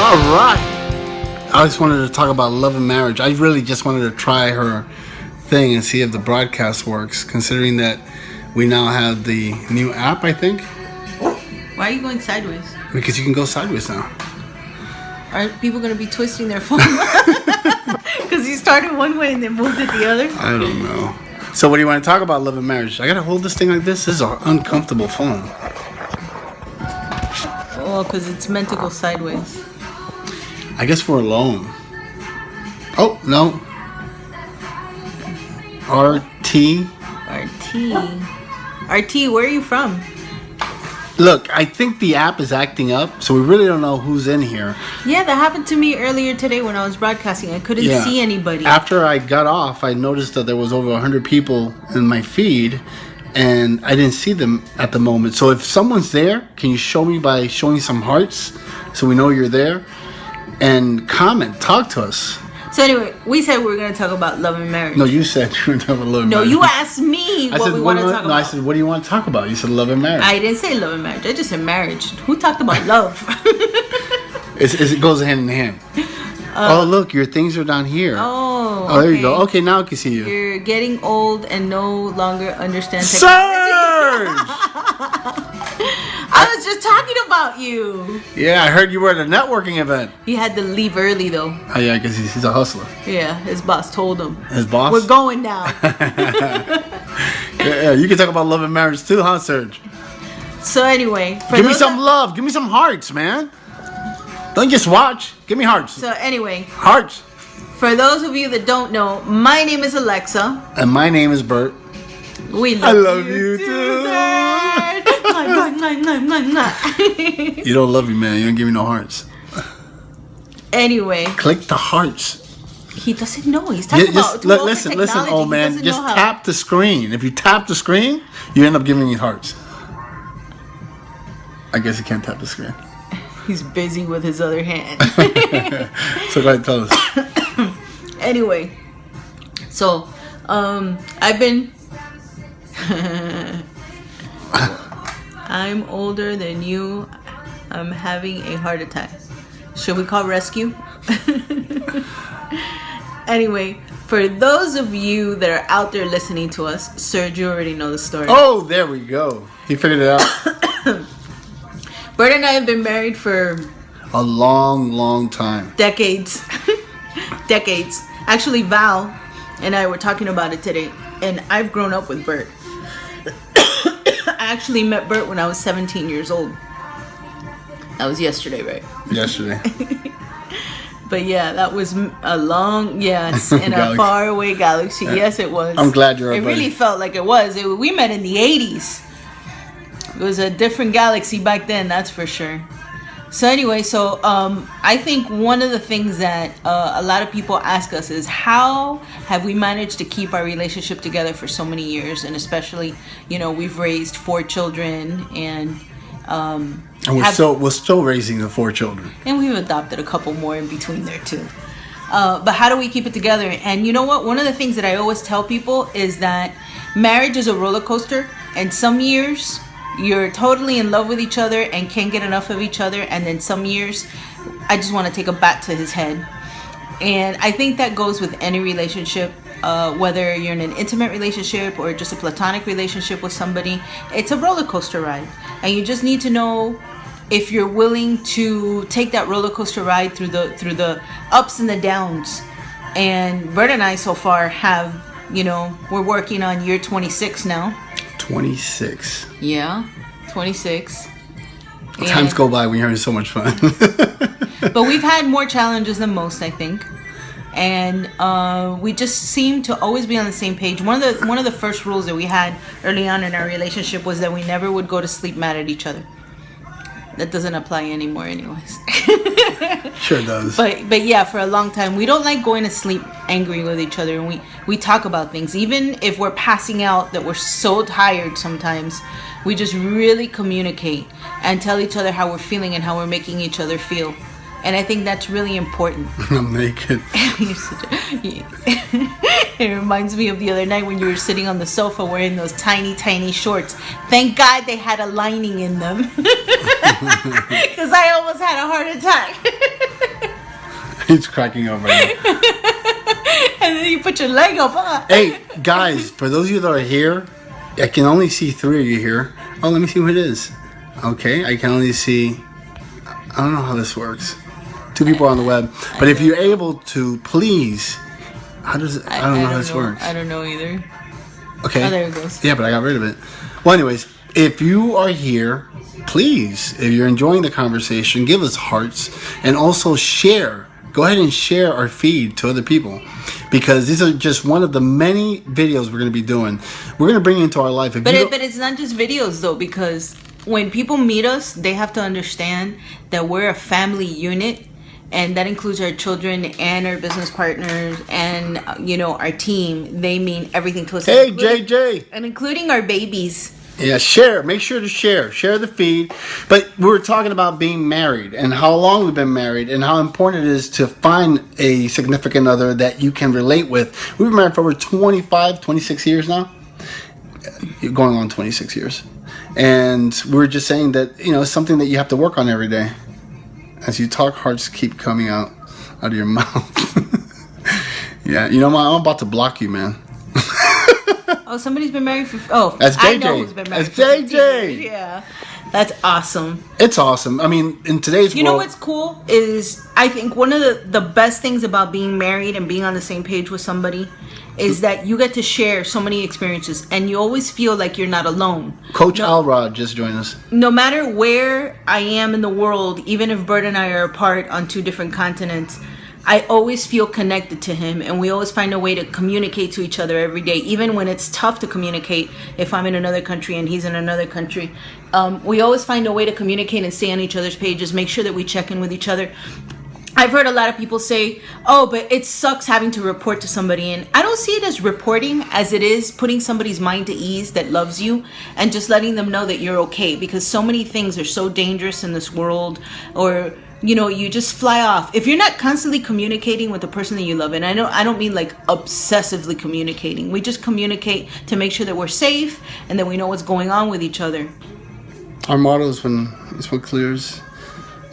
All right. I just wanted to talk about love and marriage. I really just wanted to try her thing and see if the broadcast works, considering that we now have the new app, I think. Why are you going sideways? Because you can go sideways now. Are people going to be twisting their phone? Because you started one way and then moved it the other? I don't know. So, what do you want to talk about love and marriage? I gotta hold this thing like this. This is an uncomfortable phone. Well, because it's meant to go sideways. I guess we're alone. Oh no. RT. RT. RT, where are you from? Look, I think the app is acting up, so we really don't know who's in here. Yeah, that happened to me earlier today when I was broadcasting. I couldn't Yeah. see anybody. After I got off, I noticed that there was over 100 people in my feed and I didn't see them at the moment. So if someone's there, can you show me by showing some hearts so we know you're there? And comment, talk to us. So anyway, we said we were going to talk about love and marriage. No, you said you were talking about love and No, marriage. you asked me I what said, we what want to talk no, I said, what do you want to talk about? You said love and marriage. I didn't say love and marriage. I just said marriage. Who talked about love? It's, it's, it goes hand in hand. Uh, oh, look, your things are down here. oh, Oh, there you go. okay. Okay, now I can see you. You're getting old and no longer understand technology. Surge! I was just talking about you. yeah, I heard you were at a networking event. He had to leave early though. Oh, yeah, because he's, he's a hustler. Yeah, his boss told him. His boss? We're going now. Yeah, yeah, you can talk about love and marriage too, huh, Serge? so anyway, Give me some love. Give me some hearts, man. Don't just watch. Give me hearts. So anyway, Hearts. for those of you that don't know, my name is Alexa. And my name is Bert. We love, I love you too. Zed. You don't love me, man. You don't give me no hearts. anyway, Click the hearts. he doesn't know. He's talking about just too li- old for listen, listen, old man. Just tap the screen. If you tap the screen, you end up giving me hearts. I guess he can't tap the screen. He's busy with his other hand. So go ahead, tell us. anyway, so um, I've been. I'm older than you. I'm having a heart attack. Should we call rescue? anyway, for those of you that are out there listening to us, Serge, you already know the story. Oh, there we go. He figured it out. Bert and I have been married for A long, long time. decades. decades. Actually, Val and I were talking about it today, and I've grown up with Bert. I actually met Bert when I was 17 years old. That was yesterday, right? Yesterday. But yeah, that was a long, yes, in a faraway galaxy. Yes, it was. I'm glad you're It buddy. really felt like it was. It, we met in the 80s. It was a different galaxy back then, that's for sure. So anyway, so um, I think one of the things that uh, a lot of people ask us is how have we managed to keep our relationship together for so many years, and especially, you know, we've raised four children and. Um, And we're have- still we're still raising the four children. and we've adopted a couple more in between there too. Uh, but how do we keep it together? And you know what? One of the things that I always tell people is that marriage is a roller coaster, and some years you're totally in love with each other and can't get enough of each other, and then some years I just want to take a bat to his head. And I think that goes with any relationship, uh, whether you're in an intimate relationship or just a platonic relationship with somebody. It's a roller coaster ride. And you just need to know if you're willing to take that roller coaster ride through the through the ups and the downs. And Bert and I so far have, you know, we're working on year 26 now. Twenty six. Yeah, 26. Times go by when you're having so much fun. but we've had more challenges than most, I think, and uh, we just seem to always be on the same page. One of the one of the first rules that we had early on in our relationship was that we never would go to sleep mad at each other. That doesn't apply anymore, anyways. sure does. but but yeah, for a long time, we don't like going to sleep angry with each other, and we we talk about things, even if we're passing out that we're so tired. Sometimes we just really communicate and tell each other how we're feeling and how we're making each other feel. And I think that's really important. I'm naked. You're such a- it reminds me of the other night when you were sitting on the sofa wearing those tiny, tiny shorts. Thank God they had a lining in them. Because I almost had a heart attack. He's cracking up right now. and then you put your leg up. Huh? hey, guys, for those of you that are here, I can only see three of you here. Oh, let me see who it is. Okay, I can only see. I don't know how this works. Two people on the web. But if you're able to, please. How does it? I, don't know how this works. I don't know either. Okay. Oh, there it goes. Yeah, but I got rid of it. Well, anyways, if you are here, please, if you're enjoying the conversation, give us hearts and also share. Go ahead and share our feed to other people because these are just one of the many videos we're going to be doing. We're going to bring into our life. If But it, but it's not just videos though because when people meet us, they have to understand that we're a family unit and that includes our children and our business partners and you know our team. They mean everything to us. hey, JJ. and including our babies. Yeah, share. Make sure to share. Share the feed. But we were talking about being married and how long we've been married and how important it is to find a significant other that you can relate with. We've been married for over 25, 26 years now. You're going on 26 years. And we're just saying that, you know, it's something that you have to work on every day. As you talk, hearts keep coming out out of your mouth. yeah, you know, what? I'm about to block you, man. Oh, somebody's been married for. Oh, That's I JJ. know who's been married That's for 15 JJ. Yeah, that's awesome. It's awesome. I mean, in today's You know what's cool is I think one of the the best things about being married and being on the same page with somebody is that you get to share so many experiences and you always feel like you're not alone. Coach no, Alrod just joined us. no matter where I am in the world, even if Bert and I are apart on two different continents, I always feel connected to him and we always find a way to communicate to each other every day, even when it's tough to communicate if I'm in another country and he's in another country. Um, we always find a way to communicate and stay on each other's pages, make sure that we check in with each other. I've heard a lot of people say, "Oh, but it sucks having to report to somebody." And I don't see it as reporting as it is putting somebody's mind to ease that loves you and just letting them know that you're okay because so many things are so dangerous in this world or you know, you just fly off. If you're not constantly communicating with the person that you love, and I know I don't mean like obsessively communicating. We just communicate to make sure that we're safe and that we know what's going on with each other. Our motto is when is what clears.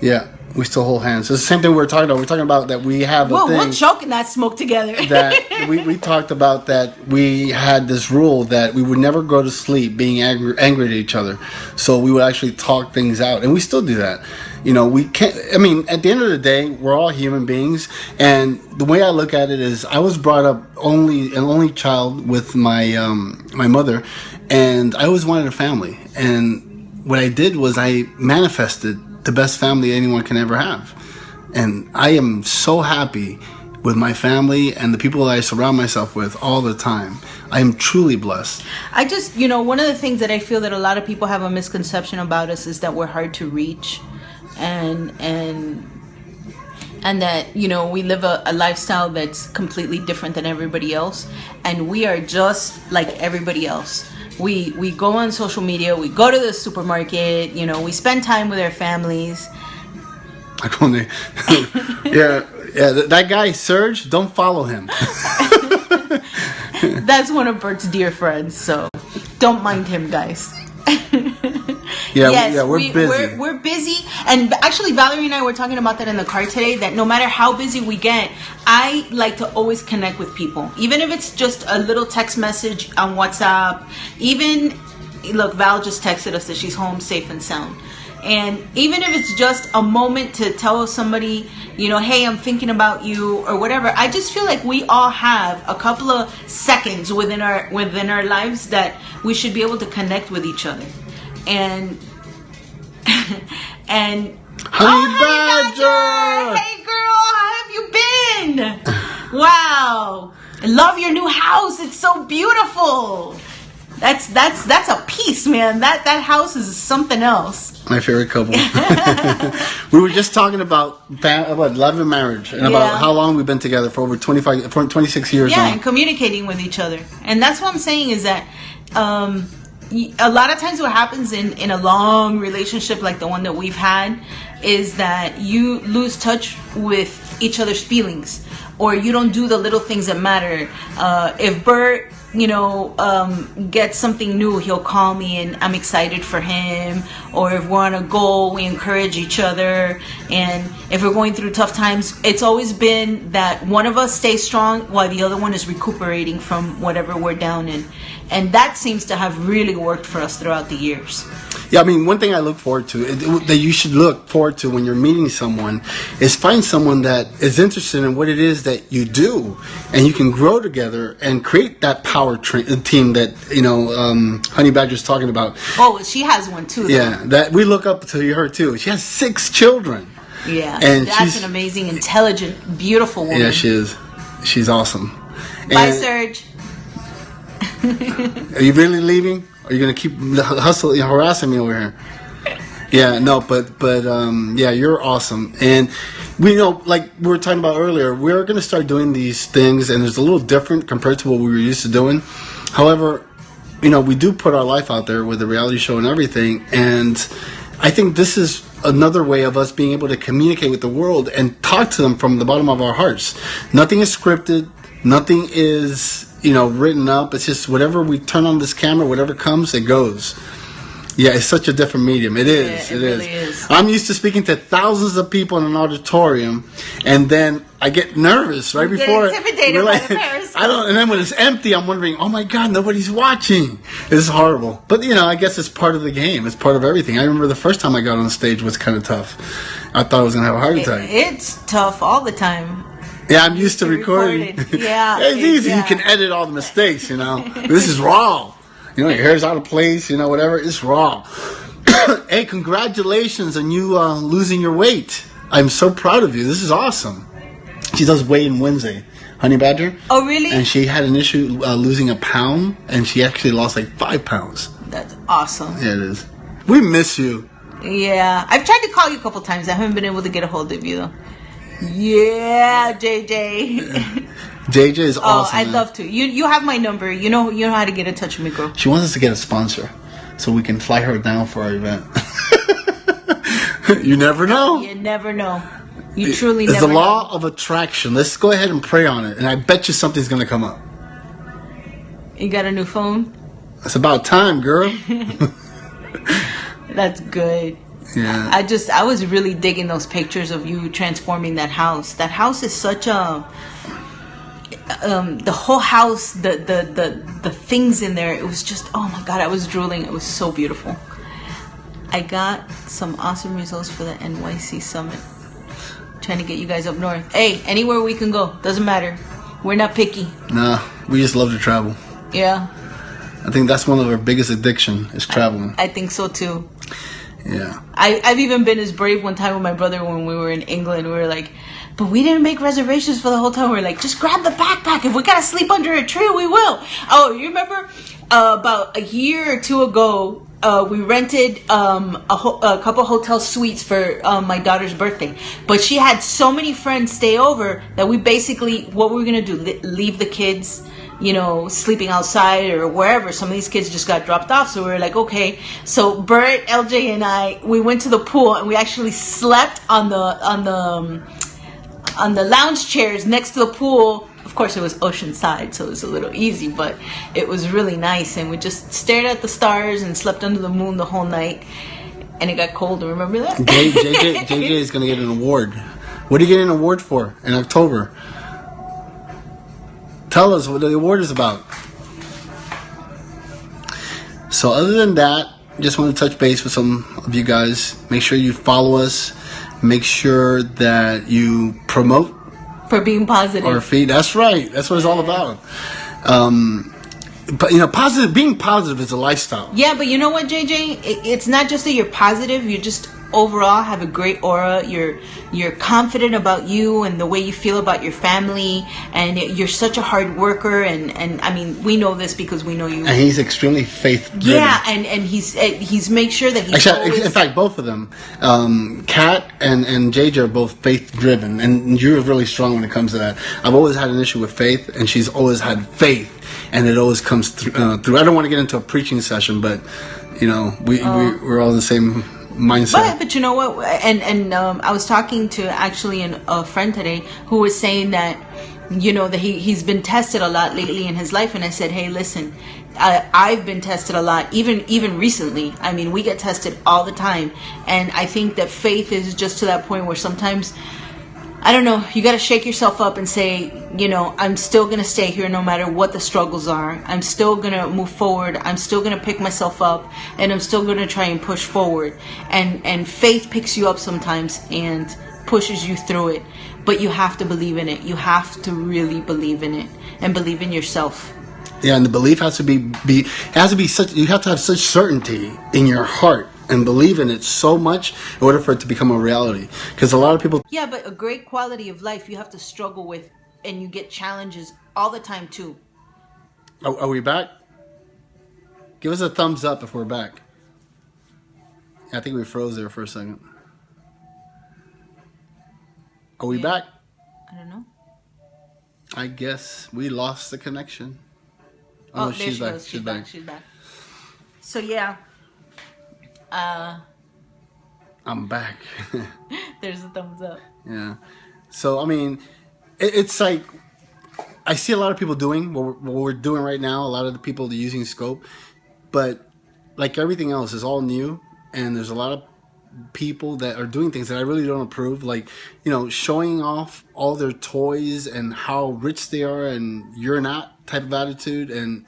Yeah, we still hold hands. It's the same thing we were talking about. We're talking about that we have a Whoa, thing we're choking that smoke together. that we, we talked about that we had this rule that we would never go to sleep being angry, angry at each other. So we would actually talk things out, and we still do that. You know, we can't. I mean, at the end of the day, we're all human beings, and the way I look at it is, I was brought up only an only child with my um, my mother, and I always wanted a family. And what I did was I manifested the best family anyone can ever have, and I am so happy with my family and the people that I surround myself with all the time. I am truly blessed. I just, you know, one of the things that I feel that a lot of people have a misconception about us is that we're hard to reach, and and and that you know we live a, a lifestyle that's completely different than everybody else, and we are just like everybody else. We we go on social media, we go to the supermarket, you know, we spend time with our families. Like when they, yeah, yeah. That, that guy Serge, don't follow him. That's one of Bert's dear friends, so don't mind him, guys. Yeah, yes, yeah, we're we, busy. We're, we're busy, and actually, Valerie and I were talking about that in the car today. That no matter how busy we get, I like to always connect with people, even if it's just a little text message on WhatsApp. Even look, Val just texted us that she's home, safe and sound. And even if it's just a moment to tell somebody, you know, hey, I'm thinking about you or whatever, I just feel like we all have a couple of seconds within our within our lives that we should be able to connect with each other. And and Honey Oh, Badger! Hey girl, how have you been? wow. I love your new house. It's so beautiful. That's that's that's a piece, man. That that house is something else. My favorite couple. we were just talking about about love and marriage and Yeah. about how long we've been together for over 25, for 26 years yeah now. and communicating with each other and that's what i'm saying is that um, a lot of times what happens in, in a long relationship like the one that we've had is that you lose touch with each other's feelings or you don't do the little things that matter uh, if bert you know, um, gets something new, he'll call me and I'm excited for him. Or if we're on a goal, we encourage each other. And if we're going through tough times, it's always been that one of us stays strong while the other one is recuperating from whatever we're down in. And that seems to have really worked for us throughout the years. Yeah, I mean, one thing I look forward to that you should look forward to when you're meeting someone is find someone that is interested in what it is that you do, and you can grow together and create that power tra- team that you know um, Honey Badger's talking about. Oh, she has one too. Though. Yeah, that we look up to her too. She has six children. Yeah, and that's an amazing, intelligent, beautiful woman. Yeah, she is. She's awesome. Bye, and Serge. Are you really leaving? Are you gonna keep hustling, harassing me over here? Yeah, no, but but um, yeah, you're awesome, and we know, like we were talking about earlier, we're gonna start doing these things, and it's a little different compared to what we were used to doing. However, you know, we do put our life out there with the reality show and everything, and I think this is another way of us being able to communicate with the world and talk to them from the bottom of our hearts. Nothing is scripted. Nothing is you know, written up. It's just whatever we turn on this camera, whatever comes, it goes. Yeah, it's such a different medium. It is. Yeah, it, it really is. is. I'm used to speaking to thousands of people in an auditorium, and then I get nervous right you before. Get intimidated like, I don't. And then when it's empty, I'm wondering, oh my god, nobody's watching. Is horrible. But you know, I guess it's part of the game. It's part of everything. I remember the first time I got on stage was kind of tough. I thought I was gonna have a heart attack. It, it's tough all the time. Yeah, I'm used to recording. Yeah, it's easy. Yeah. You can edit all the mistakes. You know, this is raw. You know, your hair's out of place. You know, whatever. It's raw. hey, congratulations on you uh, losing your weight. I'm so proud of you. This is awesome. She does weigh in Wednesday. Honey Badger. Oh, really? And she had an issue uh, losing a pound, and she actually lost like five pounds. That's awesome. Yeah, it is. We miss you. Yeah, I've tried to call you a couple times. I haven't been able to get a hold of you though. Yeah, JJ. JJ is oh, awesome. Oh, I'd man. love to. You you have my number. You know you know how to get in touch with me, girl. She wants us to get a sponsor, so we can fly her down for our event. you never know. You never know. You truly it's never. the law know. of attraction. Let's go ahead and pray on it, and I bet you something's gonna come up. You got a new phone? It's about time, girl. That's good. Yeah. I just I was really digging those pictures of you transforming that house. That house is such a um, the whole house, the, the the the things in there. It was just oh my god, I was drooling. It was so beautiful. I got some awesome results for the NYC summit. Trying to get you guys up north. Hey, anywhere we can go, doesn't matter. We're not picky. Nah, we just love to travel. Yeah. I think that's one of our biggest addiction is traveling. I, I think so too. Yeah. I, I've even been as brave one time with my brother when we were in England. We were like, but we didn't make reservations for the hotel. We are like, just grab the backpack. If we gotta sleep under a tree, we will. Oh, you remember uh, about a year or two ago, uh, we rented um, a, ho- a, couple hotel suites for um, my daughter's birthday. But she had so many friends stay over that we basically, what we were gonna do, leave the kids you know, sleeping outside or wherever. Some of these kids just got dropped off. So we were like, okay. So Bert, LJ, and I, we went to the pool and we actually slept on the on the um, on the lounge chairs next to the pool. Of course, it was oceanside, so it was a little easy, but it was really nice. And we just stared at the stars and slept under the moon the whole night. And it got cold. Remember that? JJ, JJ is going to get an award. What are you getting an award for in October? Tell us what the award is about. So, other than that, just want to touch base with some of you guys. Make sure you follow us. Make sure that you promote for being positive. Our feed. That's right. That's what it's all about. Um, but you know, positive. Being positive is a lifestyle. Yeah, but you know what, JJ? it's not just that you're positive. You're just overall have a great aura. You're you're confident about you and the way you feel about your family, and you're such a hard worker. And, and I mean, we know this because we know you. And he's extremely faith. Yeah, and and he's eh, he's made sure that he's. Actually, always... in fact, both of them, um, Kat and and JJ are both faith driven, and you're really strong when it comes to that. I've always had an issue with faith, and she's always had faith, and it always comes through. Uh, through. I don't want to get into a preaching session, but you know, we, we oh. we're all the same mindset. But but you know what? And and um, I was talking to actually an, a friend today who was saying that you know that he, he's been tested a lot lately in his life and i said hey listen I, i've been tested a lot even even recently i mean we get tested all the time and i think that faith is just to that point where sometimes I don't know, you got to shake yourself up and say, you know, I'm still going to stay here no matter what the struggles are. I'm still going to move forward. I'm still going to pick myself up and I'm still going to try and push forward. And and faith picks you up sometimes and pushes you through it, but you have to believe in it. You have to really believe in it and believe in yourself. Yeah, and the belief has to be be has to be such you have to have such certainty in your heart and believe in it so much in order for it to become a reality. Because a lot of people. Yeah, but a great quality of life you have to struggle with, and you get challenges all the time too. Are, are we back? Give us a thumbs up if we're back. I think we froze there for a second. Are we yeah. back? I don't know. I guess we lost the connection. Oh, oh she's, she back. she's, she's back. back. She's back. So yeah, uh, I'm back. there's a thumbs up. Yeah. So, I mean, it, it's like, I see a lot of people doing what we're, what we're doing right now. A lot of the people using Scope. But like everything else, is all new. And there's a lot of people that are doing things that I really don't approve, like you know, showing off all their toys and how rich they are, and you're not type of attitude. And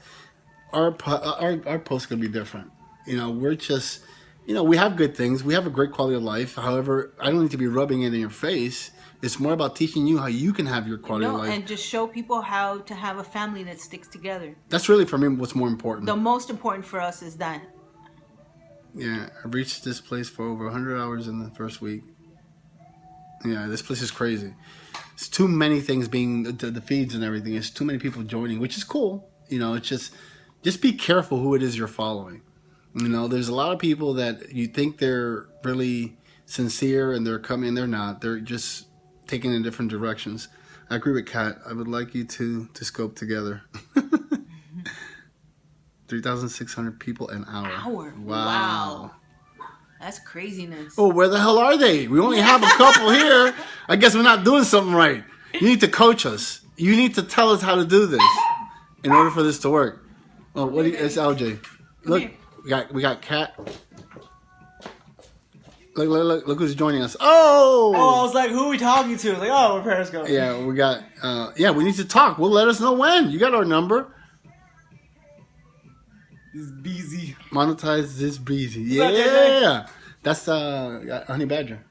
our our our post gonna be different. You know, we're just you know, we have good things. We have a great quality of life. However, I don't need to be rubbing it in your face. It's more about teaching you how you can have your quality no, of life. And just show people how to have a family that sticks together. That's really, for me, what's more important. The most important for us is that. Yeah, I've reached this place for over 100 hours in the first week. Yeah, this place is crazy. It's too many things being, the, the feeds and everything. It's too many people joining, which is cool. You know, it's just, just be careful who it is you're following. You know, there's a lot of people that you think they're really sincere and they're coming, they're not. They're just taking in different directions. I agree with Kat. I would like you to to scope together. 3,600 people an hour. Hour. Wow. wow. That's craziness. Oh, where the hell are they? We only have a couple here. I guess we're not doing something right. You need to coach us. You need to tell us how to do this in order for this to work. Oh, what do you, it's LJ. Look, we got we got Kat. Look, look, look, look who's joining us. Oh! Oh, I was like, who are we talking to? Like, oh, we're Periscope. Yeah, we got, uh, yeah, we need to talk. We'll let us know when. You got our number. This busy. Monetize this breezy. Yeah. That That's, uh, Honey Badger.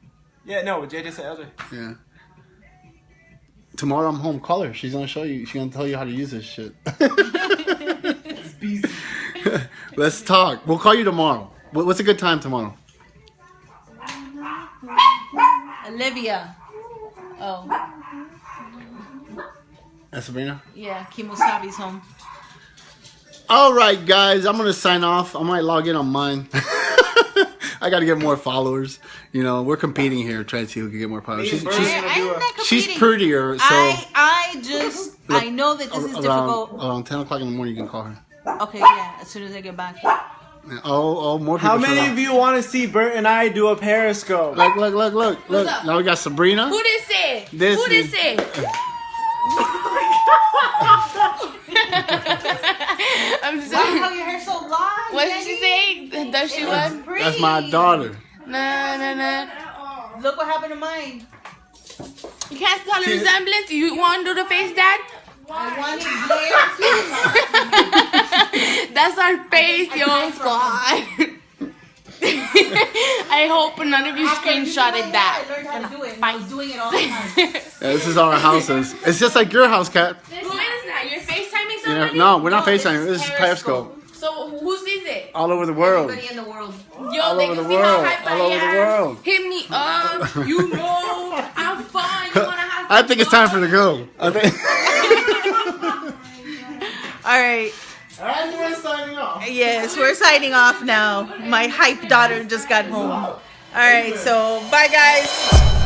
Yeah, no, JJ said LJ. Yeah. Tomorrow I'm home. Call her. She's gonna show you. She's gonna tell you how to use this shit. it's busy. Let's talk. We'll call you tomorrow. What's a good time tomorrow? Olivia. Oh. That's Sabrina? Yeah, Kemosabe's home. All right, guys. I'm going to sign off. I might log in on mine. I got to get more followers. You know, we're competing here, trying to see who can get more followers. She's, she's, she's, prettier, so. I, I just, I know that this is around, difficult. Around 10 o'clock in the morning, you can call her. Okay, yeah, as soon as I get back. Oh, oh, more people. How many of you want to see Bert and I do a Periscope? Look, look, look, look, look. Now we got Sabrina. Who this is? This Who this is? I'm sorry. Wow, your hair so long. What did she say? Does she want? That's my daughter. No, no, no. Look what happened to mine. You can't tell the resemblance. You want to do the face, Dad? I wanted That's our face, yo, squad. I hope none of you screenshotted that. I learned how to do it. I was doing it all the time. yeah, this is our houses. It's just like your house, Kat. Who is that? You're FaceTiming somebody? Yeah, no, we're not no, FaceTiming. This, this is Periscope. So who sees it? All over the world. Everybody in the world. Yo, all they over the see world. how hype all I over am. the world. Hit me up. You know I'm fun. You wanna have I think it's time for the go. I think. Oh all right. And we're signing off. Yes, we're signing off now. My hype daughter just got home. All right, so bye guys.